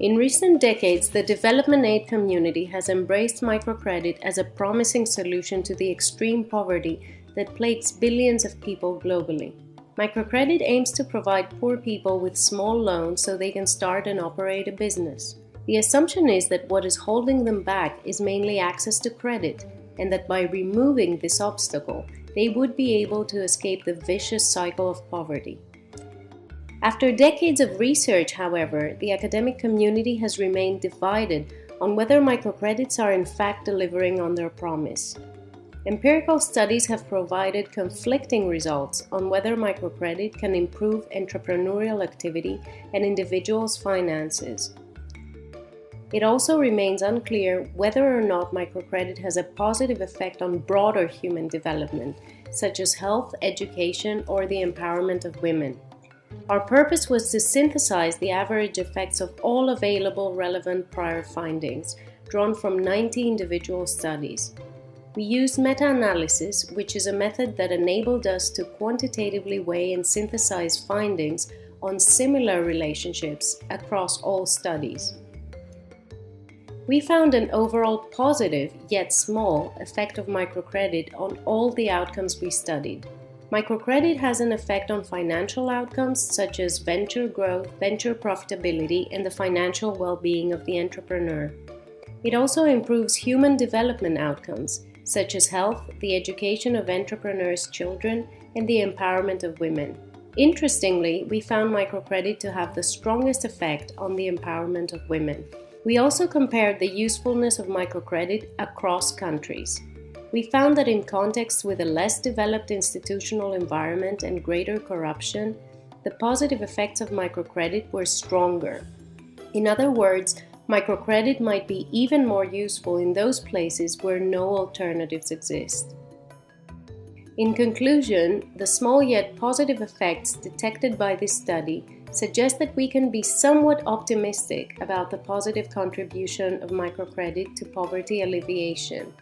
In recent decades, the development aid community has embraced microcredit as a promising solution to the extreme poverty that plagues billions of people globally. Microcredit aims to provide poor people with small loans so they can start and operate a business. The assumption is that what is holding them back is mainly access to credit, and that by removing this obstacle, they would be able to escape the vicious cycle of poverty. After decades of research, however, the academic community has remained divided on whether microcredits are in fact delivering on their promise. Empirical studies have provided conflicting results on whether microcredit can improve entrepreneurial activity and individuals' finances. It also remains unclear whether or not microcredit has a positive effect on broader human development, such as health, education, or the empowerment of women. Our purpose was to synthesize the average effects of all available relevant prior findings, drawn from 90 individual studies. We used meta-analysis, which is a method that enabled us to quantitatively weigh and synthesize findings on similar relationships across all studies. We found an overall positive, yet small, effect of microcredit on all the outcomes we studied. Microcredit has an effect on financial outcomes such as venture growth, venture profitability, and the financial well-being of the entrepreneur. It also improves human development outcomes such as health, the education of entrepreneurs' children, and the empowerment of women. Interestingly, we found microcredit to have the strongest effect on the empowerment of women. We also compared the usefulness of microcredit across countries. We found that in contexts with a less developed institutional environment and greater corruption, the positive effects of microcredit were stronger. In other words, microcredit might be even more useful in those places where no alternatives exist. In conclusion, the small yet positive effects detected by this study suggest that we can be somewhat optimistic about the positive contribution of microcredit to poverty alleviation.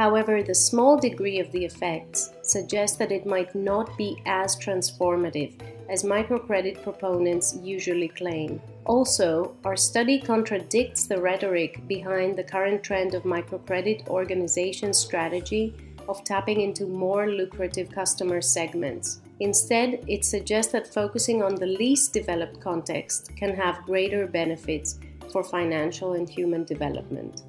However, the small degree of the effects suggests that it might not be as transformative as microcredit proponents usually claim. Also, our study contradicts the rhetoric behind the current trend of microcredit organization strategy of tapping into more lucrative customer segments. Instead, it suggests that focusing on the least developed context can have greater benefits for financial and human development.